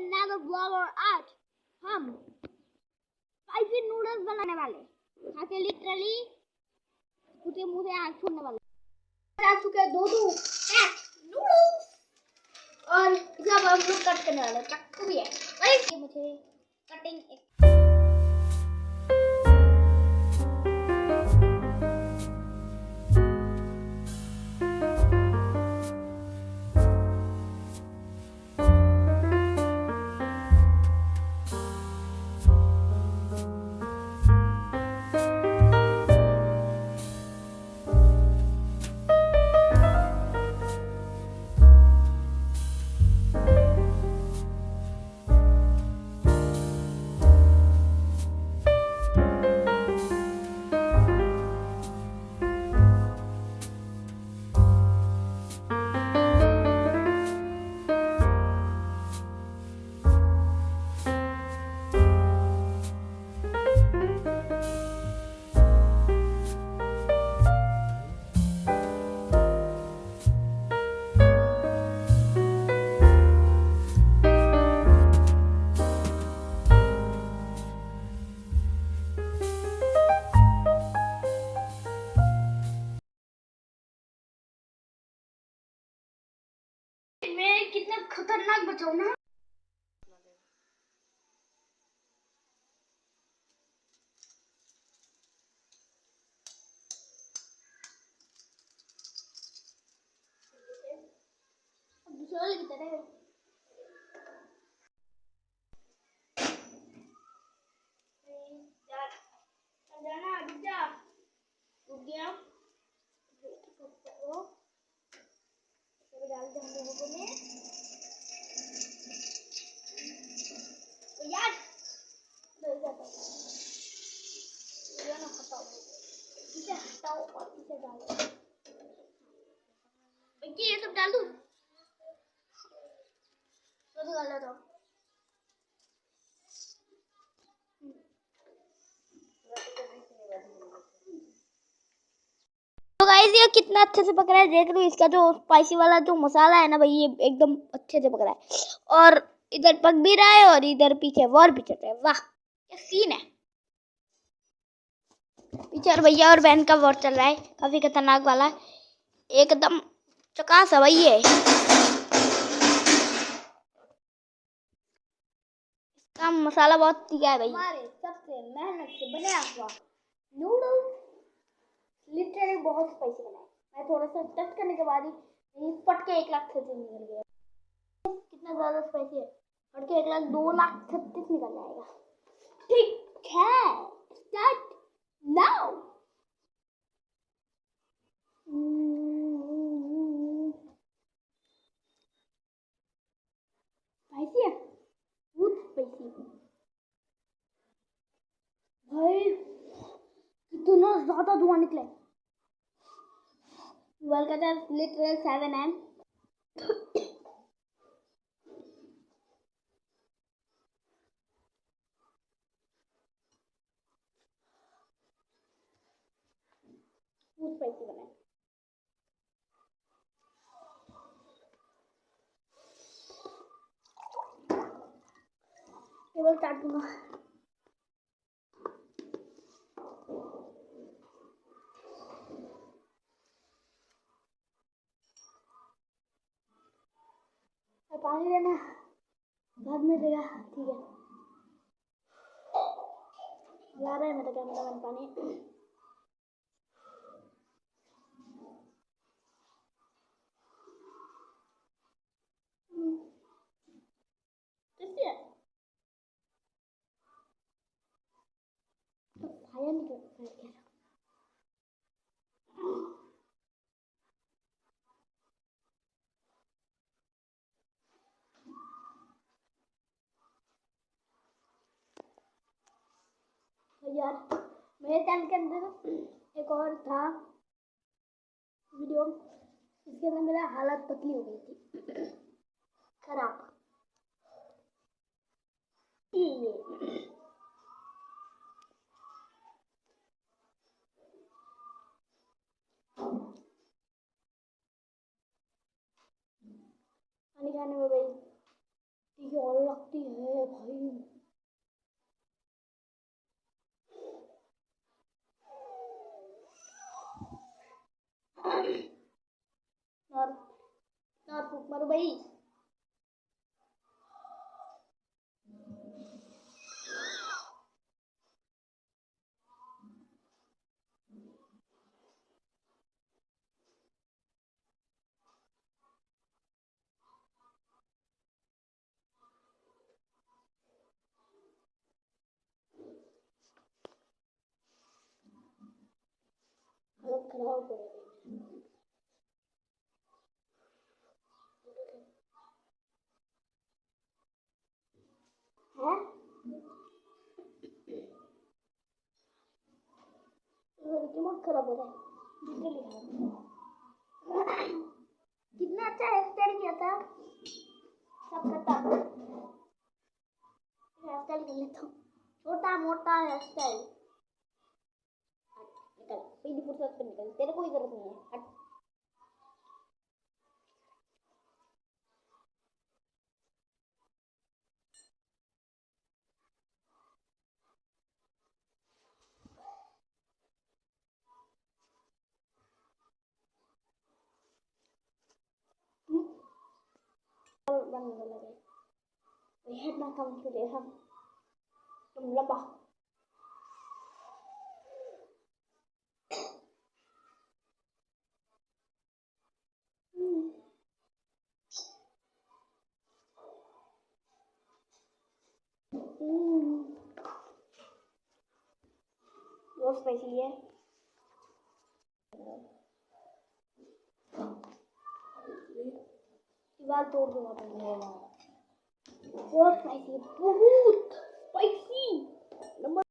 another vlog और आज हम स्पाइसी नूडल्स बनाने वाले खा के लिटरली उसके मुँह से आग छोड़ने वाले आ चुके दो दो नूडल्स और जब हम लोग कट करने वाले चाकू भी है। मुझे कटिंग एक खतरनाक बचाओ ना दूसरा तरह है। जाना रुक जा रुक गया वो सब डाल दे हम लोगों ने तो यार डर जाता है ये ना हटाओ इसे हटाओ और इसे डालो देखिए ये सब डाल दूँ तो डाल दो तो गाइस ये कितना अच्छे से पक रहा है, देख लो इसका जो स्पाइसी वाला जो मसाला है ना भाई, ये एकदम अच्छे से पक रहा है। और इधर पक भी रहा है और इधर पीछे और भी चल रहा है। वाह, क्या सीन है। पीछे और भैया और बहन का वॉर चल रहा है, काफ़ी खतरनाक वाला है। एकदम चकास है भाई ये। इसका मसाला बहुत तीखा है भाई। सबसे मेहनत से बनाया हुआ नूडल्स लिटरली बहुत स्पाइसी बना है मैं थोड़ा सा टच करने के बाद ही फट के एक लाख छत्तीस निकल गया कितना ज़्यादा स्पाइसी है? फट के एक लाख दो लाख छत्तीस निकल जाएगा। ठीक है स्टार्ट नाउ स्पाइसी है बहुत स्पाइसी भाई कितना ज़्यादा धुआँ निकला। है to literal 7 m. स्पाइसी बना है केवल काट दूँगा पानी लेना बाद में देगा ठीक है ला रहा है मेरा कैमरा मैन पानी? नहीं यार, मेरे चैनल के अंदर एक और था वीडियो इसके अंदर मेरा हालत पतली हो गई थी। खराब। ये पानी खाने में भाई है और लगती है भाई और और फूक मारो भाई हालत खराब हो रही है हैं दिमाग खराब हो रहा है कितना अच्छा हेयर किया था। सब करता हूँ छोटा मोटा हेयर स्टाइल निकल पहली फुर्सत पे निकल। तेरे कोई ज़रूरत नहीं है। हट बनने लगे We had not come today हम तुम लंबा बहुत स्पाइसी है बाल तोड़ दूँगा बहुत स्पाइसी बहुत स्पाइसी नंबर